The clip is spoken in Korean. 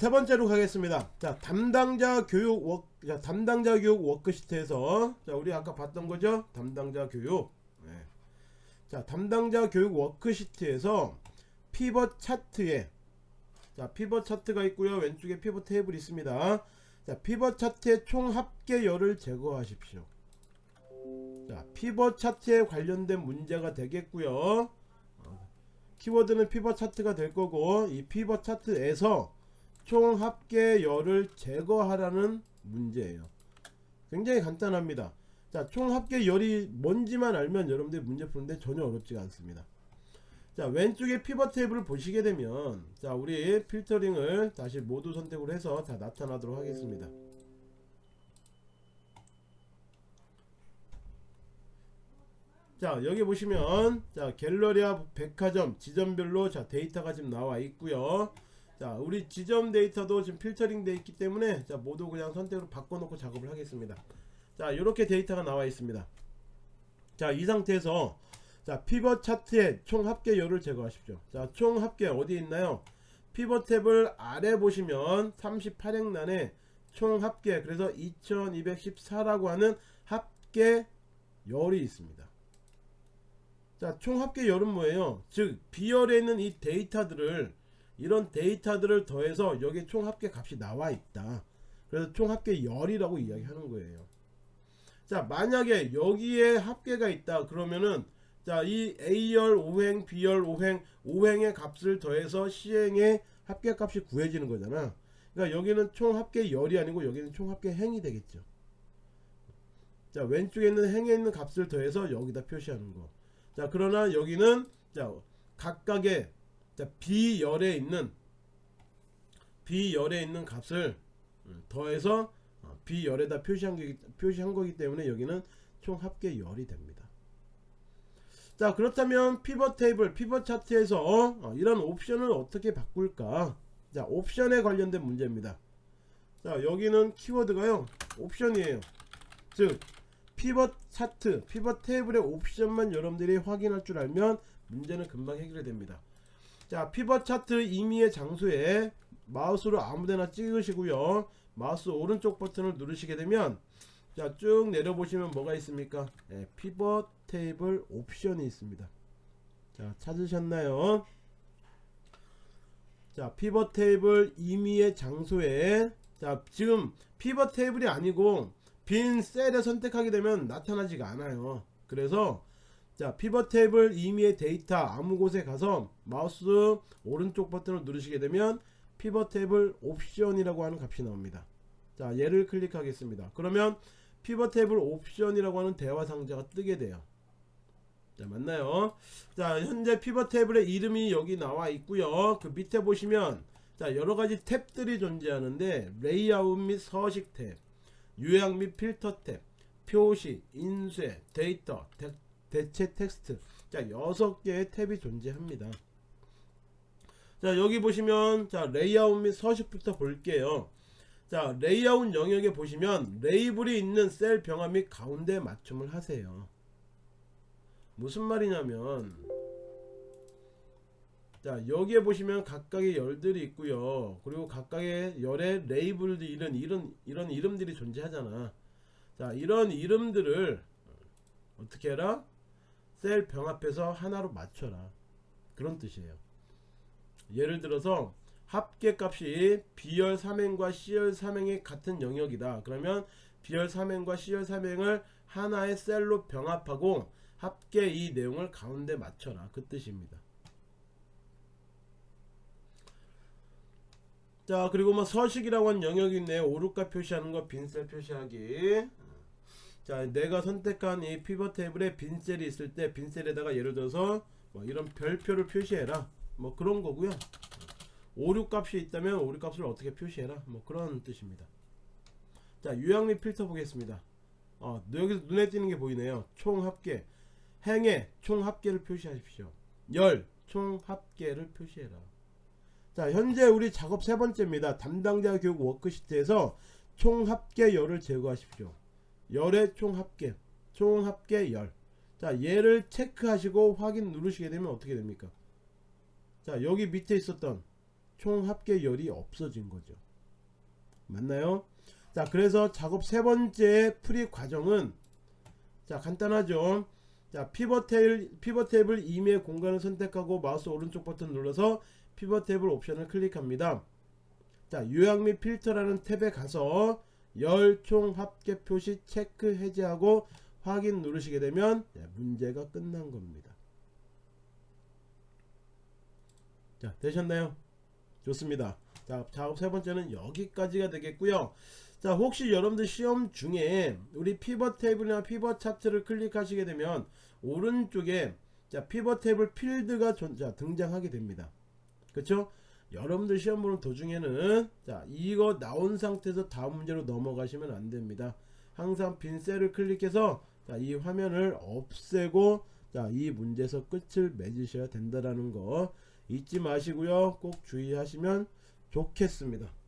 자, 세 번째로 가겠습니다. 자, 담당자 교육 워 자, 담당자 교육 워크시트에서 자, 우리 아까 봤던 거죠? 담당자 교육. 네. 자, 담당자 교육 워크시트에서 피벗 차트에 자, 피벗 차트가 있고요. 왼쪽에 피벗 테이블이 있습니다. 자, 피벗 차트의 총 합계 열을 제거하십시오. 자, 피벗 차트에 관련된 문제가 되겠고요. 어, 키워드는 피벗 차트가 될 거고 이 피벗 차트에서 총 합계 열을 제거하라는 문제예요. 굉장히 간단합니다. 자, 총 합계 열이 뭔지만 알면 여러분들이 문제 푸는데 전혀 어렵지가 않습니다. 자, 왼쪽에 피벗 테이블을 보시게 되면 자, 우리 필터링을 다시 모두 선택을 해서 다 나타나도록 하겠습니다. 자 여기 보시면 자 갤러리아 백화점 지점별로 자 데이터가 지금 나와 있고요 자 우리 지점 데이터도 지금 필터링 되어 있기 때문에 자 모두 그냥 선택으로 바꿔놓고 작업을 하겠습니다. 자 이렇게 데이터가 나와 있습니다. 자 이 상태에서 자 피벗 차트의 총 합계 열을 제거하십시오. 자 총 합계 어디 있나요? 피벗 테이블 아래 보시면 38행란에 총 합계 그래서 2214라고 하는 합계 열이 있습니다. 자, 총 합계 열은 뭐예요? 즉, 비열에 있는 이 데이터들을 이런 데이터들을 더해서 여기 총 합계 값이 나와 있다. 그래서 총 합계 열이라고 이야기하는 거예요. 자, 만약에 여기에 합계가 있다. 그러면은 자, 이 A열 5행, B열 5행, 5행의 값을 더해서 C행의 합계 값이 구해지는 거잖아. 그러니까 여기는 총 합계 열이 아니고 여기는 총 합계 행이 되겠죠. 자, 왼쪽에 있는 행에 있는 값을 더해서 여기다 표시하는 거. 자 그러나 여기는 자 각각의 자 비열에 있는 비열에 있는 값을 음, 더해서 어, 비열에다 표시한, 게, 표시한 거기 때문에 여기는 총 합계 열이 됩니다. 자 그렇다면 피벗 테이블 피벗 차트에서 어, 이런 옵션을 어떻게 바꿀까? 자 옵션에 관련된 문제입니다. 자 여기는 키워드가요 옵션이에요. 즉 피벗 차트, 피벗 테이블의 옵션만 여러분들이 확인할 줄 알면 문제는 금방 해결이 됩니다. 자, 피벗 차트 임의의 장소에 마우스로 아무데나 찍으시고요. 마우스 오른쪽 버튼을 누르시게 되면 자, 쭉 내려보시면 뭐가 있습니까? 네, 피벗 테이블 옵션이 있습니다. 자, 찾으셨나요? 자, 피벗 테이블 임의의 장소에 자, 지금 피벗 테이블이 아니고 빈 셀을 선택하게 되면 나타나지가 않아요 그래서 자 피벗 테이블 임의의 데이터 아무 곳에 가서 마우스 오른쪽 버튼을 누르시게 되면 피벗 테이블 옵션이라고 하는 값이 나옵니다. 자 얘를 클릭하겠습니다. 그러면 피벗 테이블 옵션이라고 하는 대화 상자가 뜨게 돼요. 자 맞나요? 자 현재 피벗 테이블의 이름이 여기 나와 있고요. 그 밑에 보시면 자 여러가지 탭들이 존재하는데 레이아웃 및 서식 탭 요약 및 필터 탭, 표시, 인쇄, 데이터, 대, 대체 텍스트. 자 6개의 탭이 존재합니다. 자 여기 보시면 자 레이아웃 및 서식부터 볼게요. 자 레이아웃 영역에 보시면 레이블이 있는 셀 병합 및 가운데 맞춤을 하세요. 무슨 말이냐면 자 여기에 보시면 각각의 열들이 있고요. 그리고 각각의 열의 레이블들 이런 이런 이런 이름들이 존재하잖아. 자 이런 이름들을 어떻게 해라 셀 병합해서 하나로 맞춰라. 그런 뜻이에요. 예를 들어서 합계값이 B열 3행과 C열 3행의 같은 영역이다. 그러면 B열 3행과 C열 3행을 하나의 셀로 병합하고 합계 이 내용을 가운데 맞춰라. 그 뜻입니다. 자 그리고 뭐 서식이라고 하는 영역이 있네요. 오르가 표시하는 거 빈셀 표시하기 자 내가 선택한 이 피벗 테이블에 빈셀이 있을 때 빈셀에다가 예를 들어서 뭐 이런 별표를 표시해라. 뭐 그런 거고요. 오류 값이 있다면 오류 값을 어떻게 표시해라. 뭐 그런 뜻입니다. 자 유형 및 필터 보겠습니다. 어 여기서 눈에 띄는 게 보이네요. 총 합계. 행의 총 합계를 표시하십시오. 열 총 합계를 표시해라. 자 현재 우리 작업 세 번째입니다. 담당자 교육 워크시트에서 총 합계 열을 제거하십시오 열의 총 합계 총 합계 열 자 얘를 체크하시고 확인 누르시게 되면 어떻게 됩니까 자 여기 밑에 있었던 총 합계 열이 없어진 거죠. 맞나요? 자, 그래서 작업 세 번째 풀이 과정은 자, 간단하죠. 자, 피벗 테이블 피벗 테이블 임의의 공간을 선택하고 마우스 오른쪽 버튼 눌러서 피벗 테이블 옵션을 클릭합니다. 자, 요약 및 필터라는 탭에 가서 열총 합계 표시 체크 해제하고 확인 누르시게 되면 네, 문제가 끝난 겁니다. 자, 되셨나요? 좋습니다. 자, 작업 세 번째는 여기까지가 되겠고요. 자, 혹시 여러분들 시험 중에 우리 피벗 테이블이나 피벗 차트를 클릭하시게 되면 오른쪽에 자, 피벗 테이블 필드가 등장하게 됩니다. 그렇죠? 여러분들 시험 보는 도중에는 자, 이거 나온 상태에서 다음 문제로 넘어가시면 안 됩니다. 항상 빈 셀을 클릭해서 자, 이 화면을 없애고 자, 이 문제에서 끝을 맺으셔야 된다라는 거 잊지 마시고요. 꼭 주의하시면 좋겠습니다.